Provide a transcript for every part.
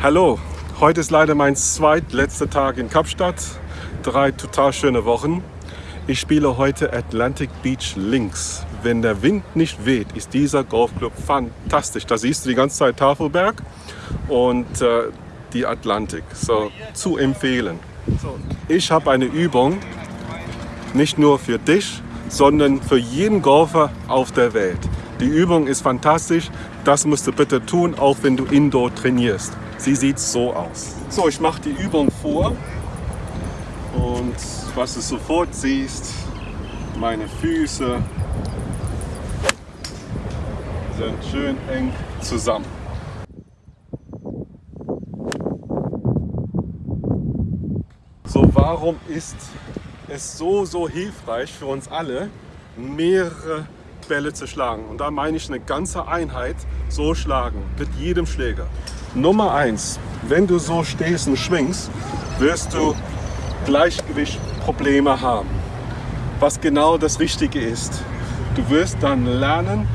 Hallo, heute ist leider mein zweitletzter Tag in Kapstadt. Drei total schöne Wochen. Ich spiele heute Atlantic Beach links. Wenn der Wind nicht weht, ist dieser Golfclub fantastisch. Da siehst du die ganze Zeit Tafelberg und äh, die Atlantik. So, zu empfehlen. Ich habe eine Übung, nicht nur für dich, sondern für jeden Golfer auf der Welt. Die Übung ist fantastisch, das musst du bitte tun, auch wenn du Indoor trainierst. Sie sieht so aus. So, ich mache die Übung vor und was du sofort siehst, meine Füße sind schön eng zusammen. So, warum ist es so, so hilfreich für uns alle, mehrere Bälle zu schlagen? Und da meine ich eine ganze Einheit so schlagen, mit jedem Schläger. Nummer eins, wenn du so stehst und schwingst, wirst du Gleichgewichtprobleme haben. Was genau das Richtige ist. Du wirst dann lernen,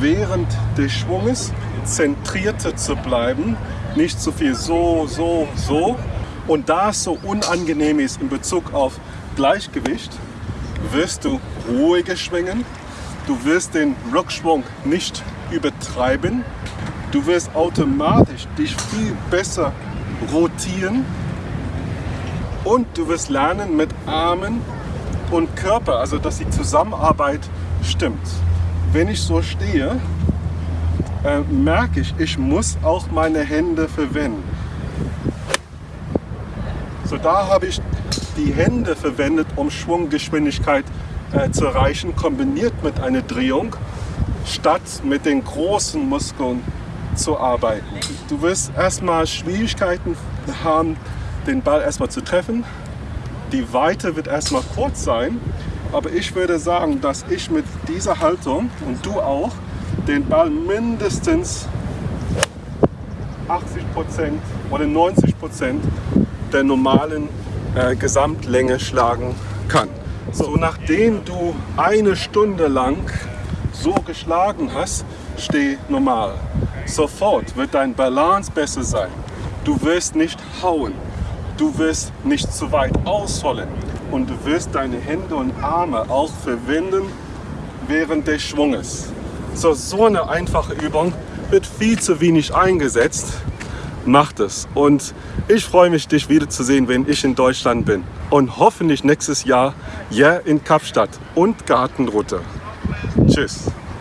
während des Schwunges zentrierter zu bleiben, nicht zu viel so, so, so. Und da es so unangenehm ist in Bezug auf Gleichgewicht, wirst du ruhiger schwingen, du wirst den Rückschwung nicht übertreiben Du wirst automatisch dich viel besser rotieren und du wirst lernen mit Armen und Körper, also dass die Zusammenarbeit stimmt. Wenn ich so stehe, äh, merke ich, ich muss auch meine Hände verwenden. So da habe ich die Hände verwendet, um Schwunggeschwindigkeit äh, zu erreichen, kombiniert mit einer Drehung, statt mit den großen Muskeln zu arbeiten. Du wirst erstmal Schwierigkeiten haben, den Ball erstmal zu treffen. Die Weite wird erstmal kurz sein, aber ich würde sagen, dass ich mit dieser Haltung und du auch den Ball mindestens 80% oder 90% der normalen äh, Gesamtlänge schlagen kann. So, nachdem du eine Stunde lang so geschlagen hast, steh normal. Sofort wird dein Balance besser sein. Du wirst nicht hauen. Du wirst nicht zu weit ausholen. Und du wirst deine Hände und Arme auch verwenden während des Schwunges. So, so eine einfache Übung wird viel zu wenig eingesetzt. Macht es. Und ich freue mich, dich wiederzusehen, wenn ich in Deutschland bin. Und hoffentlich nächstes Jahr ja in Kapstadt und Gartenroute. Tschüss.